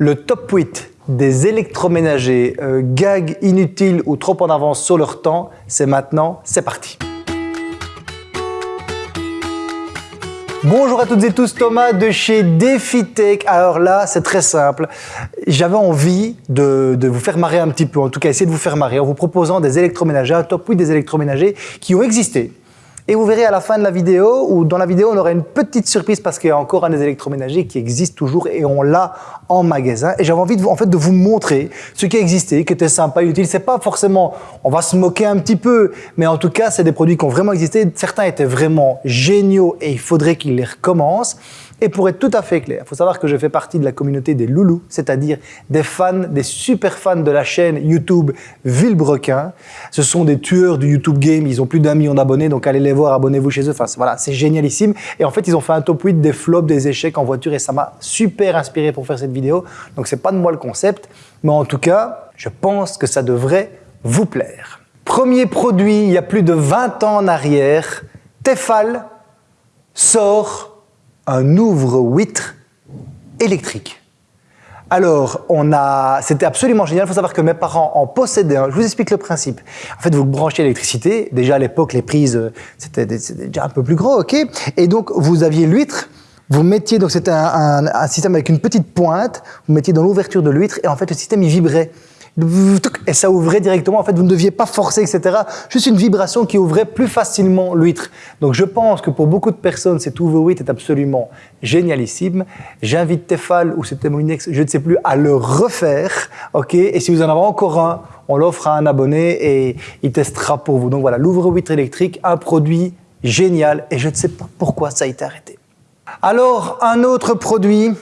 Le top 8 des électroménagers euh, gags inutiles ou trop en avance sur leur temps, c'est maintenant, c'est parti. Bonjour à toutes et tous, Thomas de chez DefiTech. Alors là, c'est très simple. J'avais envie de, de, vous faire marrer un petit peu, en tout cas essayer de vous faire marrer en vous proposant des électroménagers, un top 8 des électroménagers qui ont existé, et vous verrez à la fin de la vidéo, ou dans la vidéo, on aura une petite surprise parce qu'il y a encore un des électroménagers qui existe toujours et on l'a en magasin. Et j'avais envie de vous, en fait, de vous montrer ce qui existait, qui était sympa, utile. C'est pas forcément, on va se moquer un petit peu, mais en tout cas, c'est des produits qui ont vraiment existé. Certains étaient vraiment géniaux et il faudrait qu'ils les recommencent. Et pour être tout à fait clair, il faut savoir que je fais partie de la communauté des loulous, c'est-à-dire des fans, des super fans de la chaîne YouTube Villebrequin. Ce sont des tueurs du YouTube Game, ils ont plus d'un million d'abonnés, donc allez les voir, abonnez-vous chez eux. Enfin, voilà, c'est génialissime. Et en fait, ils ont fait un top 8 des flops, des échecs en voiture et ça m'a super inspiré pour faire cette vidéo. Donc, c'est pas de moi le concept, mais en tout cas, je pense que ça devrait vous plaire. Premier produit, il y a plus de 20 ans en arrière, Tefal sort un ouvre-huître électrique. Alors, on a, c'était absolument génial. Il faut savoir que mes parents en possédaient un. Je vous explique le principe. En fait, vous branchez l'électricité. Déjà à l'époque, les prises, euh, c'était déjà un peu plus gros, ok Et donc, vous aviez l'huître. Vous mettiez, donc c'était un, système avec une petite pointe. Vous mettiez dans l'ouverture de l'huître et en fait, le système il vibrait et ça ouvrait directement. En fait, vous ne deviez pas forcer, etc. Juste une vibration qui ouvrait plus facilement l'huître. Donc, je pense que pour beaucoup de personnes, cet ouvre-huître est absolument génialissime. J'invite Tefal ou c'était mon ex, je ne sais plus, à le refaire. Ok? Et si vous en avez encore un, on l'offre à un abonné et il testera pour vous. Donc voilà, l'ouvre-huître électrique, un produit génial et je ne sais pas pourquoi ça a été arrêté. Alors, un autre produit,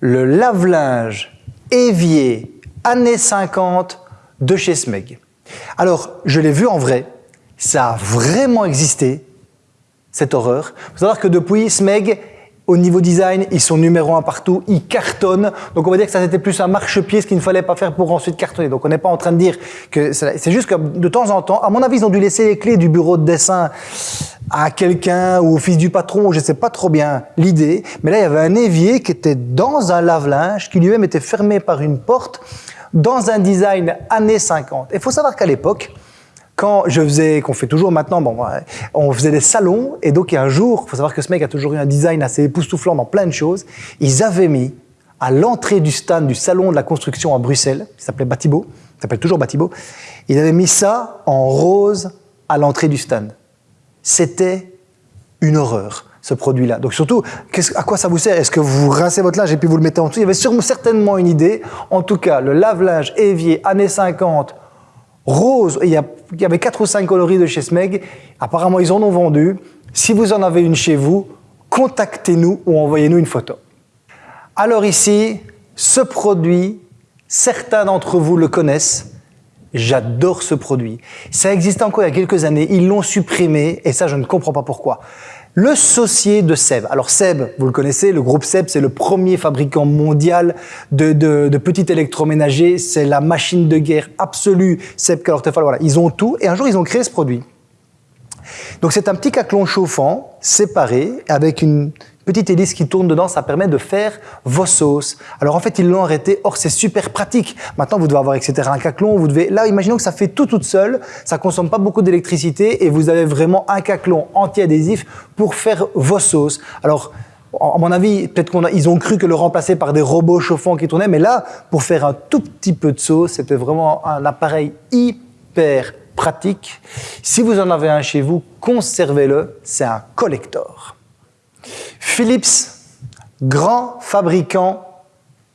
le lave-linge évier années 50 de chez Smeg. Alors, je l'ai vu en vrai, ça a vraiment existé, cette horreur. Il faut que depuis, Smeg, au niveau design, ils sont numéro un partout, ils cartonnent. Donc on va dire que ça c'était plus un marchepied, ce qu'il ne fallait pas faire pour ensuite cartonner. Donc on n'est pas en train de dire que c'est juste que de temps en temps, à mon avis, ils ont dû laisser les clés du bureau de dessin à quelqu'un ou au fils du patron, je ne sais pas trop bien l'idée. Mais là, il y avait un évier qui était dans un lave-linge, qui lui-même était fermé par une porte dans un design années 50. Il faut savoir qu'à l'époque, quand je faisais, qu'on fait toujours maintenant, bon, on faisait des salons, et donc un jour, il faut savoir que ce mec a toujours eu un design assez époustouflant dans plein de choses, ils avaient mis à l'entrée du stand du salon de la construction à Bruxelles, qui s'appelait Batibo, s'appelle toujours Batibo, ils avaient mis ça en rose à l'entrée du stand. C'était une horreur ce produit-là. Donc surtout, à quoi ça vous sert? Est-ce que vous rincez votre linge et puis vous le mettez en dessous? Il y avait sûrement, certainement une idée. En tout cas, le lave-linge évier années 50, rose, il y, avait 4 ou 5 coloris de chez Smeg. Apparemment, ils en ont vendu. Si vous en avez une chez vous, contactez-nous ou envoyez-nous une photo. Alors ici, ce produit, certains d'entre vous le connaissent. J'adore ce produit. Ça existait encore il y a quelques années, ils l'ont supprimé et ça je ne comprends pas pourquoi. Le saucier de Seb. Alors Seb, vous le connaissez, le groupe Seb, c'est le premier fabricant mondial de, de, petits électroménagers. C'est la machine de guerre absolue. Seb, Calor, voilà, ils ont tout. Et un jour, ils ont créé ce produit. Donc c'est un petit caclon chauffant, séparé, avec une petite hélice qui tourne dedans, ça permet de faire vos sauces. Alors en fait, ils l'ont arrêté. Or, c'est super pratique. Maintenant, vous devez avoir, etc., un caclon. Vous devez, là, imaginons que ça fait tout toute seule. Ça consomme pas beaucoup d'électricité et vous avez vraiment un caclon anti-adhésif pour faire vos sauces. Alors, à mon avis, peut-être qu'ils ont cru que le remplacer par des robots chauffants qui tournaient, mais là, pour faire un tout petit peu de sauce, c'était vraiment un appareil hyper pratique. Si vous en avez un chez vous, conservez-le, c'est un collector. Philips, grand fabricant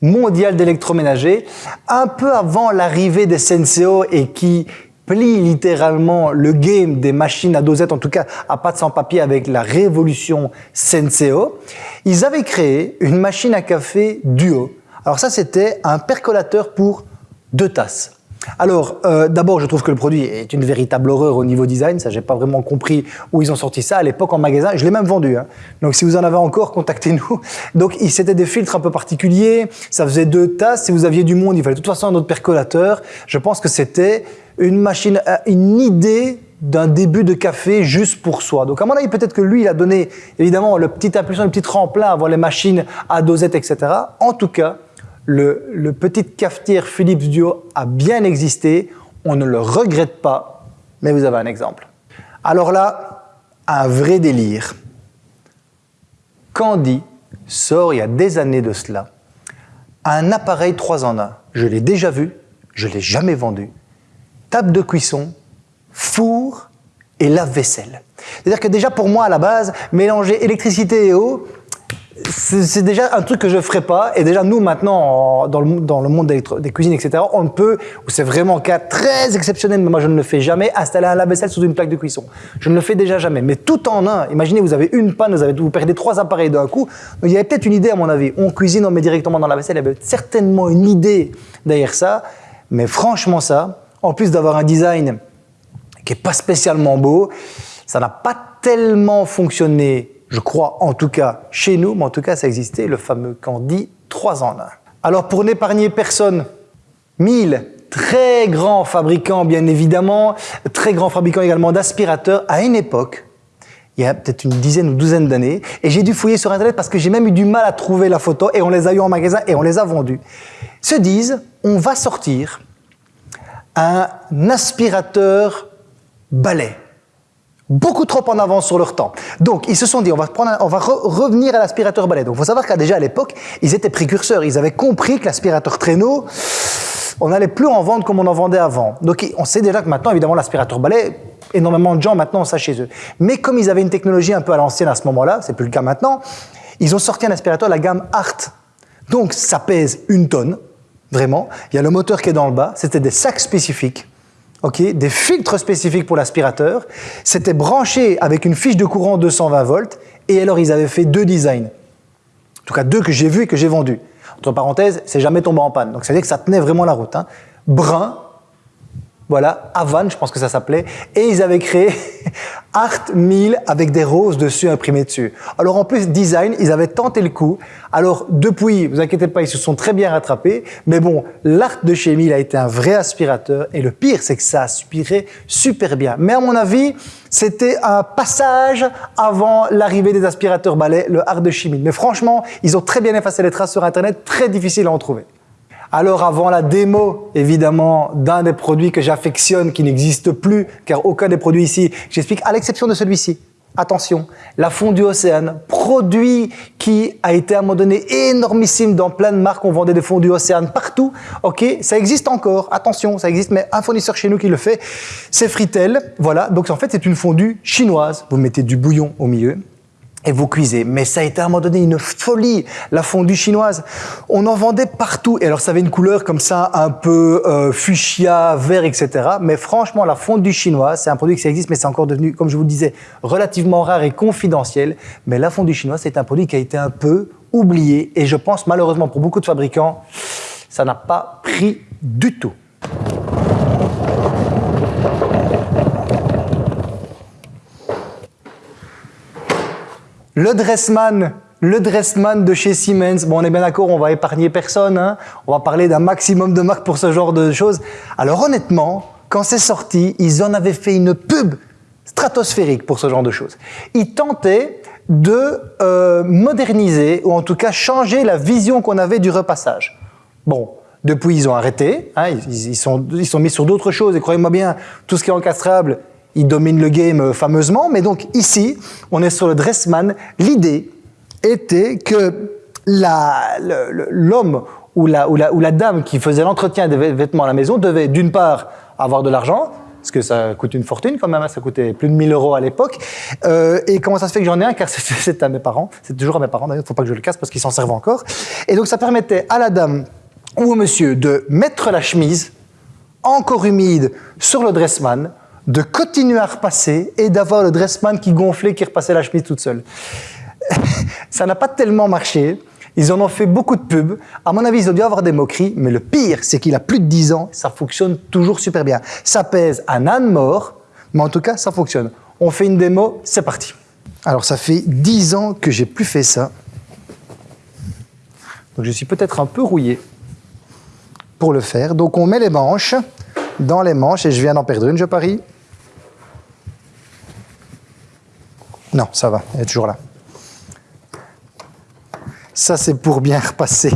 mondial d'électroménager, un peu avant l'arrivée des Senseo et qui plie littéralement le game des machines à dosette, en tout cas à pâte sans papier avec la révolution Senseo, ils avaient créé une machine à café duo. Alors ça, c'était un percolateur pour deux tasses. Alors, euh, d'abord, je trouve que le produit est une véritable horreur au niveau design. Ça, j'ai pas vraiment compris où ils ont sorti ça. À l'époque, en magasin, je l'ai même vendu. Hein. Donc, si vous en avez encore, contactez-nous. Donc, c'était des filtres un peu particuliers. Ça faisait deux tasses. Si vous aviez du monde, il fallait de toute façon un autre percolateur. Je pense que c'était une machine, euh, une idée d'un début de café juste pour soi. Donc à mon avis, peut-être que lui, il a donné évidemment le petit impulsion, le petit tremplin à voir les machines à dosette, etc. En tout cas, le, le petit cafetière Philips Duo a bien existé. On ne le regrette pas, mais vous avez un exemple. Alors là, un vrai délire. Candy sort il y a des années de cela un appareil 3 en 1. Je l'ai déjà vu, je ne l'ai jamais vendu. Table de cuisson, four et lave-vaisselle. C'est-à-dire que déjà pour moi à la base, mélanger électricité et eau, c'est déjà un truc que je ferais pas. Et déjà, nous, maintenant, dans le, monde des cuisines, etc., on peut, c'est vraiment un cas très exceptionnel, mais moi, je ne le fais jamais, installer un lave-vaisselle sous une plaque de cuisson. Je ne le fais déjà jamais. Mais tout en un, imaginez, vous avez une panne, vous, avez, vous perdez trois appareils d'un coup. Il y avait peut-être une idée, à mon avis. On cuisine, on met directement dans la vaisselle. Il y avait certainement une idée derrière ça. Mais franchement, ça, en plus d'avoir un design qui n'est pas spécialement beau, ça n'a pas tellement fonctionné je crois en tout cas chez nous, mais en tout cas ça existait, le fameux Candy 3 en 1. Alors pour n'épargner personne, 1000 très grands fabricants bien évidemment, très grands fabricants également d'aspirateurs à une époque, il y a peut-être une dizaine ou douzaine d'années, et j'ai dû fouiller sur internet parce que j'ai même eu du mal à trouver la photo, et on les a eu en magasin et on les a vendus, se disent on va sortir un aspirateur balai beaucoup trop en avance sur leur temps. Donc, ils se sont dit, on va, prendre on va revenir à l'aspirateur balai. Donc, il faut savoir qu'à déjà à l'époque, ils étaient précurseurs. Ils avaient compris que l'aspirateur traîneau, on n'allait plus en vendre comme on en vendait avant. Donc, on sait déjà que maintenant, évidemment, l'aspirateur balai, énormément de gens maintenant ont ça chez eux. Mais comme ils avaient une technologie un peu à l'ancienne à ce moment-là, c'est plus le cas maintenant, ils ont sorti un aspirateur la gamme Art. Donc, ça pèse une tonne, vraiment. Il y a le moteur qui est dans le bas. C'était des sacs spécifiques des filtres spécifiques pour l'aspirateur. C'était branché avec une fiche de courant 220 volts. Et alors, ils avaient fait deux designs. En tout cas, deux que j'ai vus et que j'ai vendus. Entre parenthèses, c'est jamais tombé en panne. Donc, ça veut dire que ça tenait vraiment la route. Hein. Brun, voilà, Havan, je pense que ça s'appelait, et ils avaient créé Art 1000 avec des roses dessus imprimées dessus. Alors en plus, design, ils avaient tenté le coup. Alors depuis, vous inquiétez pas, ils se sont très bien rattrapés, mais bon, l'Art de chez 1000 a été un vrai aspirateur, et le pire, c'est que ça aspirait super bien. Mais à mon avis, c'était un passage avant l'arrivée des aspirateurs balais, le Art de 1000. Mais franchement, ils ont très bien effacé les traces sur Internet, très difficile à en trouver. Alors avant la démo, évidemment, d'un des produits que j'affectionne, qui n'existe plus, car aucun des produits ici, j'explique, à l'exception de celui-ci. Attention, la fondue Océane, produit qui a été à un moment donné énormissime dans plein de marques, on vendait des fondues Océane partout, ok, ça existe encore, attention, ça existe, mais un fournisseur chez nous qui le fait, c'est Fritel, voilà, donc en fait c'est une fondue chinoise, vous mettez du bouillon au milieu, et vous cuisez. Mais ça a été à un moment donné une folie, la fondue chinoise. On en vendait partout. Et alors, ça avait une couleur comme ça, un peu euh, fuchsia, vert, etc. Mais franchement, la fondue chinoise, c'est un produit qui existe, mais c'est encore devenu, comme je vous le disais, relativement rare et confidentiel. Mais la fondue chinoise, c'est un produit qui a été un peu oublié. Et je pense, malheureusement, pour beaucoup de fabricants, ça n'a pas pris du tout. Le Dressman, le Dressman de chez Siemens. Bon, on est bien d'accord, on va épargner personne. Hein. on va parler d'un maximum de marques pour ce genre de choses. Alors honnêtement, quand c'est sorti, ils en avaient fait une pub stratosphérique pour ce genre de choses. Ils tentaient de euh, moderniser, ou en tout cas changer la vision qu'on avait du repassage. Bon, depuis ils ont arrêté, hein, ils, ils sont mis sur d'autres choses, et croyez-moi bien, tout ce qui est encastrable, il domine le game euh, fameusement, mais donc ici, on est sur le Dressman. L'idée était que l'homme ou la, dame qui faisait l'entretien des vêtements à la maison devait d'une part avoir de l'argent, parce que ça coûte une fortune quand même, hein, ça coûtait plus de 1000 euros à l'époque. Euh, et comment ça se fait que j'en ai un? Car c'est à mes parents, c'est toujours à mes parents d'ailleurs, il ne faut pas que je le casse parce qu'ils s'en servent encore. Et donc ça permettait à la dame ou au monsieur de mettre la chemise encore humide sur le dressman, de continuer à repasser et d'avoir le dressman qui gonflait, qui repassait la chemise toute seule. ça n'a pas tellement marché. Ils en ont fait beaucoup de pubs. À mon avis, ils ont dû avoir des moqueries, mais le pire, c'est qu'il a plus de 10 ans, ça fonctionne toujours super bien. Ça pèse un âne mort, mais en tout cas, ça fonctionne. On fait une démo, c'est parti. Alors, ça fait 10 ans que j'ai plus fait ça. Donc, je suis peut-être un peu rouillé pour le faire. Donc, on met les manches dans les manches, et je viens d'en perdre une, je parie. Non, ça va, elle est toujours là. Ça, c'est pour bien repasser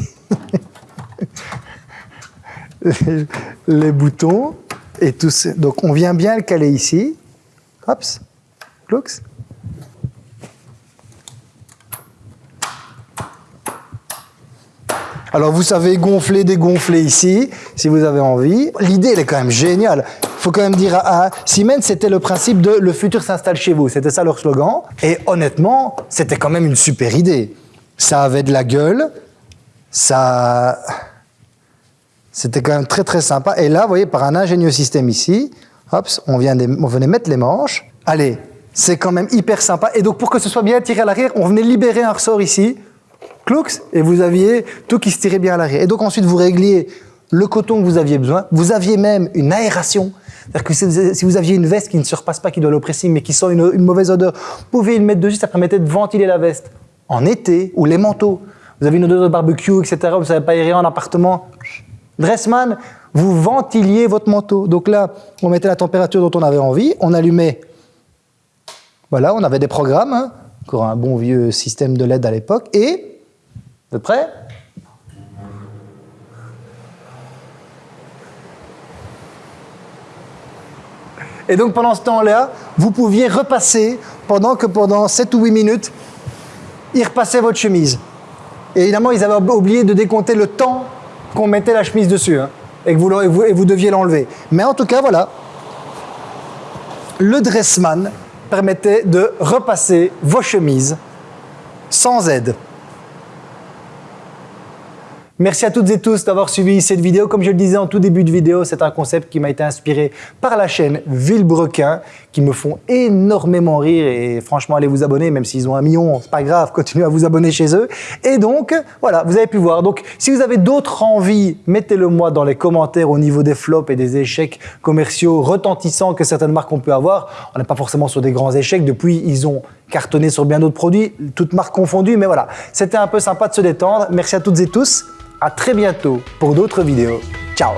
les boutons et tout. Donc, on vient bien le caler ici. Hop, clooks. Alors vous savez gonfler, dégonfler ici, si vous avez envie. L'idée, elle est quand même géniale. Faut quand même dire à, Siemens, c'était le principe de le futur s'installe chez vous. C'était ça leur slogan. Et honnêtement, c'était quand même une super idée. Ça avait de la gueule. Ça, c'était quand même très très sympa. Et là, vous voyez, par un ingénieux système ici, hop, on, vient on venait mettre les manches. Allez, c'est quand même hyper sympa. Et donc, pour que ce soit bien tiré à l'arrière, on venait libérer un ressort ici et vous aviez tout qui se tirait bien à l'arrière. Et donc ensuite, vous régliez le coton que vous aviez besoin. Vous aviez même une aération. C'est-à-dire que si vous aviez une veste qui ne se repasse pas, qui doit l'oppressing, mais qui sent une, mauvaise odeur, vous pouviez le mettre dessus, ça permettait de ventiler la veste. En été, ou les manteaux. Vous avez une odeur de barbecue, etc., vous ne savez pas aérer en appartement. Dressman, vous ventiliez votre manteau. Donc là, on mettait la température dont on avait envie, on allumait. Voilà, on avait des programmes, hein. encore un bon vieux système de LED à l'époque, et vous êtes prêts Et donc pendant ce temps-là, vous pouviez repasser pendant que pendant 7 ou 8 minutes, il repassait votre chemise. Évidemment, ils avaient oublié de décompter le temps qu'on mettait la chemise dessus hein, et que vous deviez l'enlever. Mais en tout cas, voilà, le Dressman permettait de repasser vos chemises sans aide. Merci à toutes et tous d'avoir suivi cette vidéo. Comme je le disais en tout début de vidéo, c'est un concept qui m'a été inspiré par la chaîne Villebrequin, qui me font énormément rire et franchement, allez vous abonner, même s'ils ont un million, c'est pas grave, continuez à vous abonner chez eux. Et donc, voilà, vous avez pu voir. Donc, si vous avez d'autres envies, mettez-le moi dans les commentaires au niveau des flops et des échecs commerciaux retentissants que certaines marques ont pu avoir. On n'est pas forcément sur des grands échecs. Depuis, ils ont cartonné sur bien d'autres produits, toutes marques confondues, mais voilà. C'était un peu sympa de se détendre. Merci à toutes et tous. À très bientôt pour d'autres vidéos. Ciao